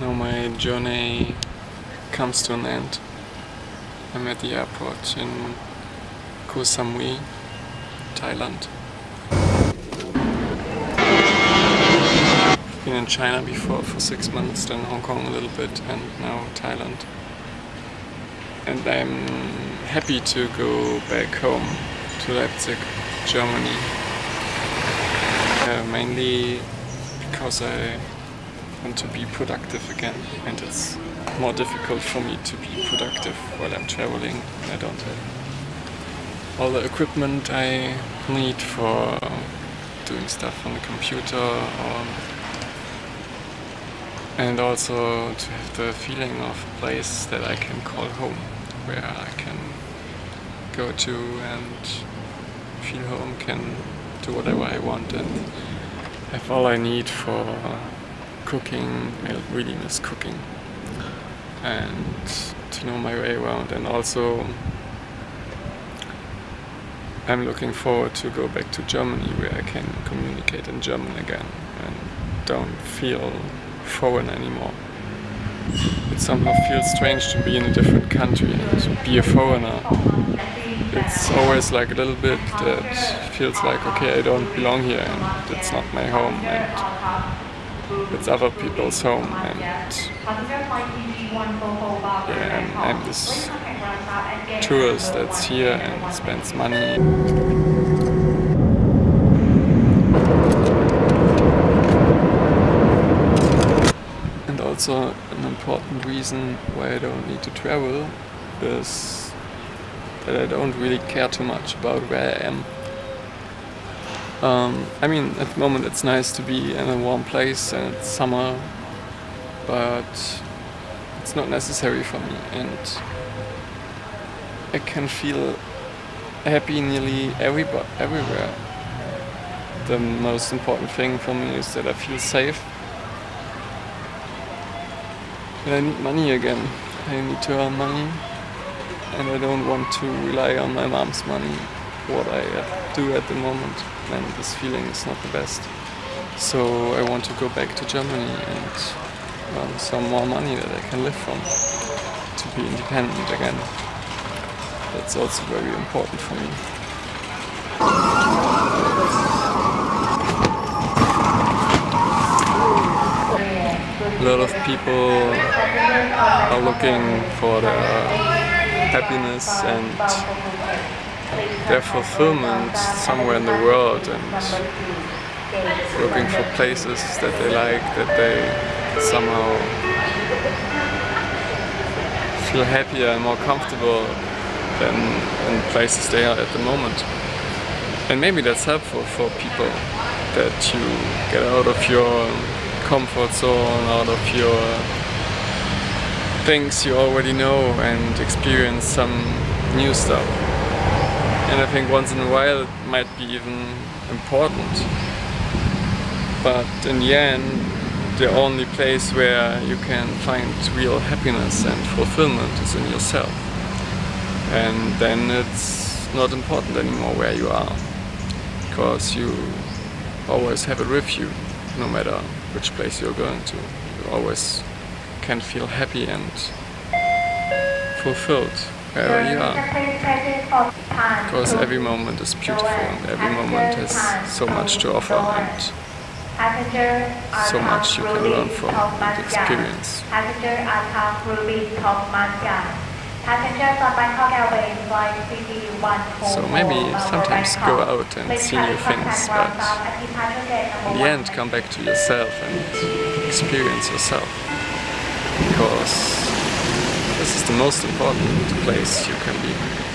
Now my journey comes to an end. I'm at the airport in Koh Samui, Thailand. Been in China before for six months, then Hong Kong a little bit, and now Thailand. And I'm happy to go back home to Leipzig, Germany. Uh, mainly because I want to be productive again. And it's more difficult for me to be productive while I'm traveling I don't have all the equipment I need for doing stuff on the computer or and also to have the feeling of a place that I can call home where I can go to and feel home, can do whatever I want and have all I need for cooking. I really miss cooking and to know my way around and also I'm looking forward to go back to Germany where I can communicate in German again and don't feel foreign anymore. It somehow feels strange to be in a different country and to be a foreigner. It's always like a little bit that feels like okay I don't belong here and it's not my home and it's other people's home and yeah, I'm, I'm this tourist that's here and spends money. And also an important reason why I don't need to travel is that I don't really care too much about where I am. Um, I mean, at the moment it's nice to be in a warm place and it's summer, but it's not necessary for me and I can feel happy nearly every everywhere. The most important thing for me is that I feel safe but I need money again. I need to earn money and I don't want to rely on my mom's money, what I uh, do at the moment. And this feeling is not the best. So I want to go back to Germany and earn some more money that I can live from to be independent again. That's also very important for me. a lot of people are looking for happiness and their fulfillment somewhere in the world and looking for places that they like, that they somehow feel happier and more comfortable than in places they are at the moment. And maybe that's helpful for people that you get out of your comfort zone, out of your things you already know and experience some new stuff. And I think once in a while it might be even important. But in the end, the only place where you can find real happiness and fulfillment is in yourself. And then it's not important anymore where you are, because you always have it with you, no matter which place you're going to. You always can feel happy and fulfilled Because every moment is beautiful and every moment has so much to offer and so much you can learn from the experience. So maybe sometimes go out and see new things, but in the end come back to yourself and experience yourself. Because this is the most important place you can be.